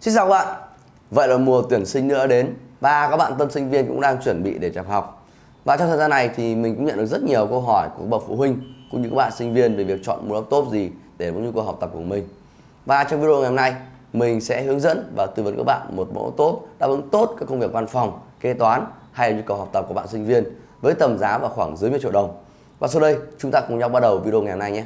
Xin chào các bạn Vậy là mùa tuyển sinh nữa đến Và các bạn tân sinh viên cũng đang chuẩn bị để nhập học Và trong thời gian này thì mình cũng nhận được rất nhiều câu hỏi của bậc phụ huynh Cũng như các bạn sinh viên về việc chọn mua laptop gì để có nhu cầu học tập của mình Và trong video ngày hôm nay mình sẽ hướng dẫn và tư vấn các bạn một mẫu tốt đáp ứng tốt các công việc văn phòng, kế toán hay là nhu cầu học tập của bạn sinh viên với tầm giá vào khoảng dưới 10 triệu đồng. Và sau đây chúng ta cùng nhau bắt đầu video ngày hôm nay nhé.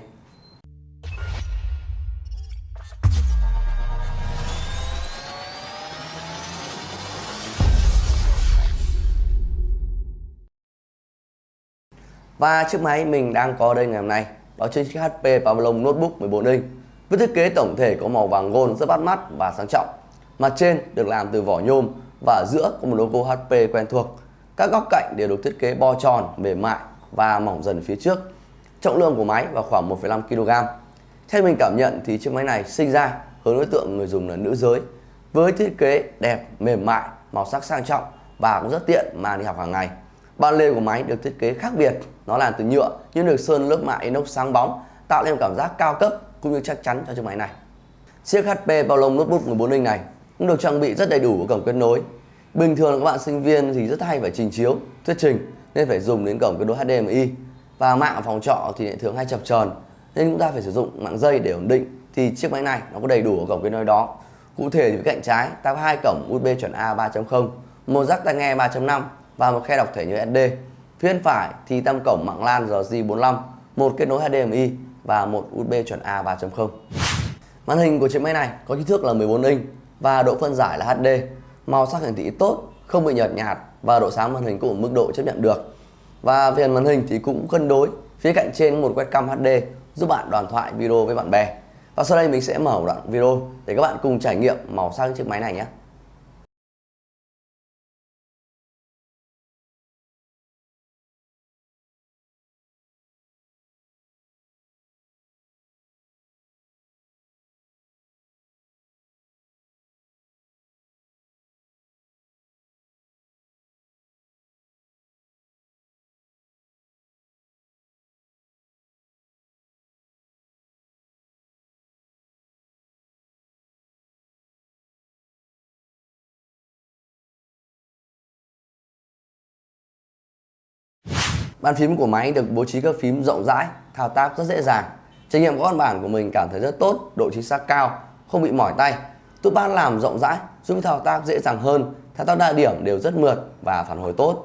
Và chiếc máy mình đang có đây ngày hôm nay đó chính chiếc HP Pavilion Notebook 14 inch với thiết kế tổng thể có màu vàng gold rất bắt mắt và sang trọng. Mặt trên được làm từ vỏ nhôm và ở giữa có một logo HP quen thuộc. Các góc cạnh đều được thiết kế bo tròn, mềm mại và mỏng dần phía trước. Trọng lượng của máy vào khoảng 1,5 kg. Theo mình cảm nhận thì chiếc máy này sinh ra hướng đối tượng người dùng là nữ giới với thiết kế đẹp, mềm mại, màu sắc sang trọng và cũng rất tiện mang đi học hàng ngày. Ba lề của máy được thiết kế khác biệt, nó làm từ nhựa nhưng được sơn lớp mạ inox sáng bóng, tạo nên cảm giác cao cấp cũng như chắc chắn cho chiếc máy này. Chiếc HP Pavilion Notebook 14 inch này cũng được trang bị rất đầy đủ cổng kết nối. Bình thường các bạn sinh viên thì rất hay phải trình chiếu, thuyết trình nên phải dùng đến cổng kết nối HDMI và mạng ở phòng trọ thì lại thường hay chập chờn nên chúng ta phải sử dụng mạng dây để ổn định thì chiếc máy này nó có đầy đủ cổng kết nối đó. Cụ thể thì cạnh trái ta có hai cổng USB chuẩn A 3.0, một jack tai nghe 3.5 và một khe đọc thẻ nhớ SD. Phía bên phải thì tam cổng mạng LAN RJ45, một kết nối HDMI và một USB chuẩn A 3.0. Màn hình của chiếc máy này có kích thước là 14 inch và độ phân giải là HD, màu sắc hiển thị tốt, không bị nhợt nhạt và độ sáng màn hình cũng ở mức độ chấp nhận được. Và viền màn hình thì cũng cân đối, phía cạnh trên một webcam HD giúp bạn đoàn thoại video với bạn bè. Và sau đây mình sẽ mở một đoạn video để các bạn cùng trải nghiệm màu sắc chiếc máy này nhé. Bàn phím của máy được bố trí các phím rộng rãi, thao tác rất dễ dàng. Trải nghiệm của con bản của mình cảm thấy rất tốt, độ chính xác cao, không bị mỏi tay. Tút ban làm rộng rãi, giúp thao tác dễ dàng hơn, thao tác đa điểm đều rất mượt và phản hồi tốt.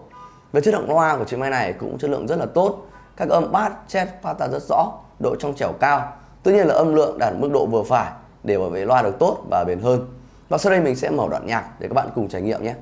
Về chất lượng loa của chiếc máy này cũng chất lượng rất là tốt. Các âm bass, chest phát ra rất rõ, độ trong trẻo cao. Tuy nhiên là âm lượng đạt mức độ vừa phải để bảo vệ loa được tốt và bền hơn. Và sau đây mình sẽ mở đoạn nhạc để các bạn cùng trải nghiệm nhé.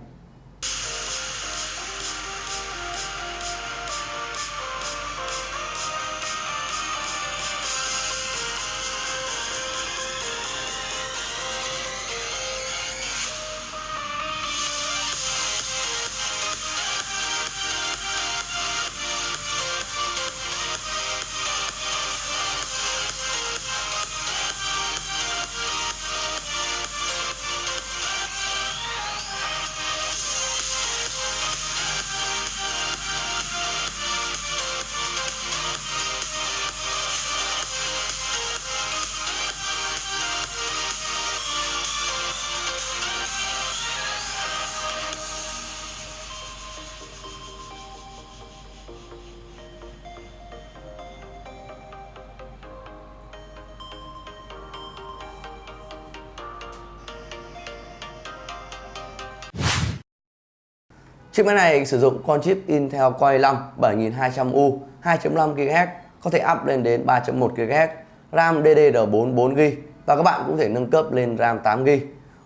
Chiếc máy này sử dụng con chip Intel Core i5 7200U 2.5 GHz có thể up lên đến 3.1 GHz, RAM DDR4 4GB và các bạn cũng thể nâng cấp lên RAM 8GB.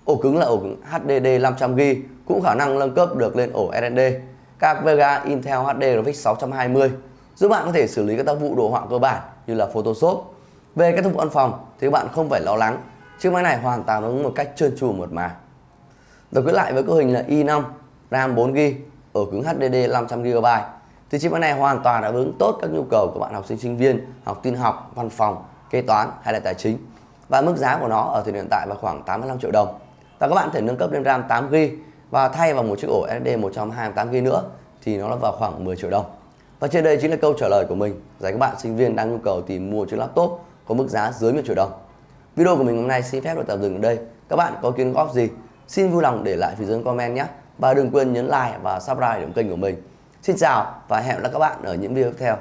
Ổ cứng là ổ cứng HDD 500GB cũng khả năng nâng cấp được lên ổ SSD. Các Vega Intel HD Graphics 620 giúp bạn có thể xử lý các tác vụ đồ họa cơ bản như là Photoshop. Về các tác vụ văn phòng thì các bạn không phải lo lắng, chiếc máy này hoàn toàn ứng một cách trơn tru mượt mà. Rồi quay lại với cấu hình là i5 RAM 4GB, ở cứng HDD 500GB thì chiếc máy này hoàn toàn đáp ứng tốt các nhu cầu của bạn học sinh sinh viên, học tin học, văn phòng, kế toán hay là tài chính. Và mức giá của nó ở thời điểm hiện tại là khoảng 85 triệu đồng. Và các bạn thể nâng cấp lên RAM 8GB và thay vào một chiếc ổ SSD 128GB nữa thì nó là vào khoảng 10 triệu đồng. Và trên đây chính là câu trả lời của mình dành các bạn sinh viên đang nhu cầu tìm mua chiếc laptop có mức giá dưới 1 triệu đồng. Video của mình hôm nay xin phép được tạm dừng ở đây. Các bạn có kiến góp gì? Xin vui lòng để lại phía dưới comment nhé. Và đừng quên nhấn like và subscribe để kênh của mình. Xin chào và hẹn gặp lại các bạn ở những video tiếp theo.